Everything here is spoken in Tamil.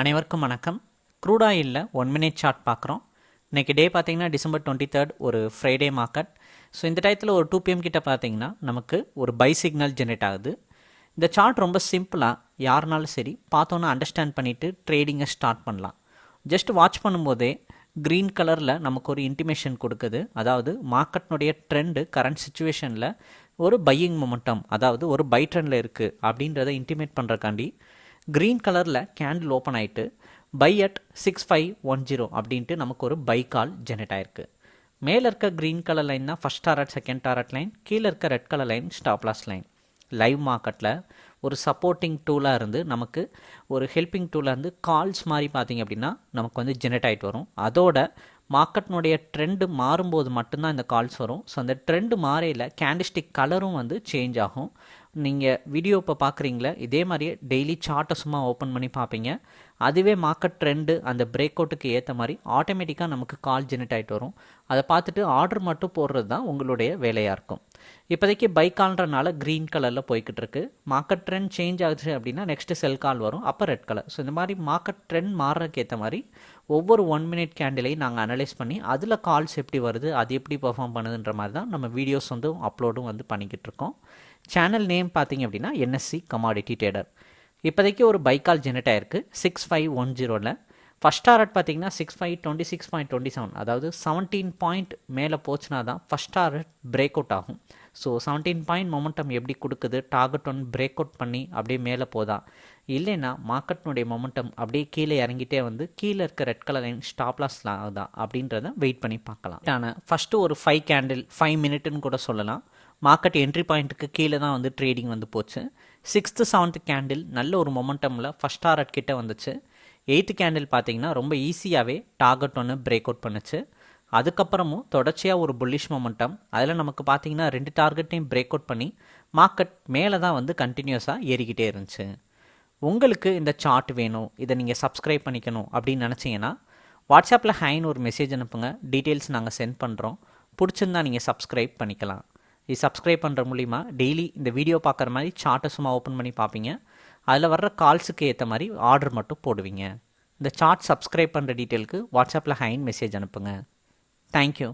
அனைவருக்கும் வணக்கம். க்ரூட் ஆயிலில் ஒன் மினிட் சார்ட் பார்க்குறோம். இன்றைக்கி டே பார்த்தீங்கன்னா டிசம்பர் டுவெண்ட்டி தேர்ட் ஒரு ஃப்ரைடே மார்க்கெட் ஸோ இந்த டயத்தில் ஒரு டூ பிஎம் கிட்ட பார்த்தீங்கன்னா நமக்கு ஒரு பை சிக்னல் ஜென்ரேட் ஆகுது. இந்த சார்ட் ரொம்ப சிம்பிளாக யாருனாலும் சரி பார்த்தோன்னே அண்டர்ஸ்டாண்ட் பண்ணிவிட்டு ட்ரேடிங்கை ஸ்டார்ட் பண்ணலாம். ஜஸ்ட் வாட்ச் பண்ணும்போதே க்ரீன் கலரில் நமக்கு ஒரு இன்டிமேஷன் கொடுக்குது. அதாவது மார்க்கெட்னுடைய ட்ரெண்டு கரண்ட் சுச்சுவேஷனில் ஒரு பையிங் மொமெண்டம் அதாவது ஒரு பை ட்ரெண்டில் இருக்குது அப்படின்றத இன்டிமேட் பண்ணுறக்காண்டி க்ரீன் கலரில் கேண்டில் ஓப்பன் ஆகிட்டு buy at six five one zero அப்படின்ட்டு நமக்கு ஒரு பை கால் ஜெனரேட் ஆயிருக்கு. மேலே இருக்க க்ரீன் கலர் லைன் தான் first target second target line கீழே இருக்க red colour line stop loss line live மார்க்கெட்டில் ஒரு சப்போர்ட்டிங் டூலாக இருந்து நமக்கு ஒரு ஹெல்பிங் டூலாக இருந்து கால்ஸ் மாதிரி பார்த்தீங்க அப்படின்னா நமக்கு வந்து ஜெனரேட் ஆகிட்டு வரும். அதோட மார்க்கெட்னுடைய ட்ரெண்டு மாறும்போது மட்டும்தான் இந்த கால்ஸ் வரும். ஸோ அந்த ட்ரெண்டு மாறையில் கேண்டிஸ்டிக் கலரும் வந்து சேஞ்ச் ஆகும். நீங்கள் வீடியோ இப்போ பார்க்குறீங்களே இதே மாதிரியே டெய்லி சார்ட்டை சும்மா ஓப்பன் பண்ணி பார்ப்பீங்க அதுவே மார்க்கெட் ட்ரெண்டு அந்த பிரேக் அவுட்டுக்கு ஏற்ற மாதிரி ஆட்டோமேட்டிக்காக நமக்கு கால் ஜெனரேட் ஆகிட்டு வரும். அதை பார்த்துட்டு ஆர்டர் மட்டும் போடுறது தான் உங்களுடைய வேலையாக இருக்கும். இப்போதைக்கு பை கால்ன்றனால க்ரீன் கலரில் போய்கிட்டு இருக்கு மார்க்கெட் ட்ரெண்ட் சேஞ்ச் ஆகுது அப்படின்னா நெக்ஸ்ட்டு செல் கால் வரும். அப்போ ரெட் கலர் ஸோ இந்த மாதிரி மார்க்கெட் ட்ரெண்ட் மாறுறதுக்கு ஏற்ற மாதிரி ஒவ்வொரு ஒன் மினிட் கேண்டிலையும் நாங்கள் அனலைஸ் பண்ணி அதில் கால்ஸ் எப்படி வருது அது எப்படி பர்ஃபார்ம் பண்ணுதுன்ற மாதிரி தான் நம்ம வீடியோஸ் வந்து அப்லோடும் வந்து பண்ணிக்கிட்டு இருக்கோம் சேனல் நேம் பார்த்தீங்க அப்படின்னா என்எஸ்சி கமாடிட்டி ட்ரேடர் இப்போதைக்கு ஒரு பைக்கால் ஜெனரேட் ஆயிருக்கு. சிக்ஸ் ஃபைவ் ஒன் ஜீரோவில் ஃபஸ்ட் டாரட் பார்த்தீங்கன்னா six five twenty six point twenty seven அதாவது செவன்டீன் பாயிண்ட் மேலே போச்சுனா தான் ஃபஸ்ட் டாரட் பிரேக் அவுட் ஆகும். ஸோ செவன்டீன் பாயிண்ட் மொமெண்டம் எப்படி கொடுக்குது? டார்கெட் ஒன் பிரேக் அவுட் பண்ணி அப்படியே மேலே போதா? இல்லைன்னா மார்க்கெட்னுடைய மொமெண்டம் அப்படியே கீழே இறங்கிட்டே வந்து கீழே இருக்க ரெட் கலர் லைன் ஸ்டாப்லாஸ் ஆகுதா? அப்படின்றத வெயிட் பண்ணி பார்க்கலாம். ஆனால் ஃபஸ்ட்டு ஒரு ஃபைவ் கேண்டில் ஃபைவ் மினிட்னு கூட சொல்லலாம். மார்க்கெட் என்ட்ரி பாயிண்ட்டுக்கு கீழே தான் வந்து ட்ரேடிங் வந்து போச்சு. சிக்ஸ்த்து செவன்த்து கேண்டில் நல்ல ஒரு மொமெண்டமில் ஃபஸ்ட் டாரட் கிட்டே வந்துச்சு. எயித்து கேண்டில் பார்த்தீங்கன்னா ரொம்ப ஈஸியாகவே டார்கெட் ஒன்று பிரேக் அவுட் பண்ணுச்சு. அதுக்கப்புறமும் தொடர்ச்சியாக ஒரு புல்லிஷ் மொமெண்டம் அதில் நமக்கு பார்த்தீங்கன்னா ரெண்டு டார்கெட்டையும் பிரேக் அவுட் பண்ணி மார்க்கெட் மேலே தான் வந்து கண்டினியூஸாக ஏறிக்கிட்டே இருந்துச்சு. உங்களுக்கு இந்த சார்ட் வேணும் இதை நீங்கள் சப்ஸ்கிரைப் பண்ணிக்கணும் அப்படின்னு நினச்சிங்கன்னா வாட்ஸ்அப்பில் ஹைன்னு ஒரு மெசேஜ் அனுப்புங்க. டீட்டெயில்ஸ் நாங்கள் சென்ட் பண்ணுறோம் பிடிச்சிருந்தா நீங்கள் சப்ஸ்கிரைப் பண்ணிக்கலாம். இது சப்ஸ்கிரைப் பண்ணுற மூலிமா டெய்லி இந்த வீடியோ பார்க்குற மாதிரி சார்ட்டை சும்மா ஓப்பன் பண்ணி பார்ப்பீங்க. அதில் வர்ற கால்ஸுக்கு ஏற்ற மாதிரி ஆர்டர் மட்டும் போடுவீங்க. இந்த சார்ட் சப்ஸ்கிரைப் பண்ணுற டீட்டெயிலுக்கு வாட்ஸ்அப்பில் ஹைன் மெசேஜ் அனுப்புங்க. தேங்க்யூ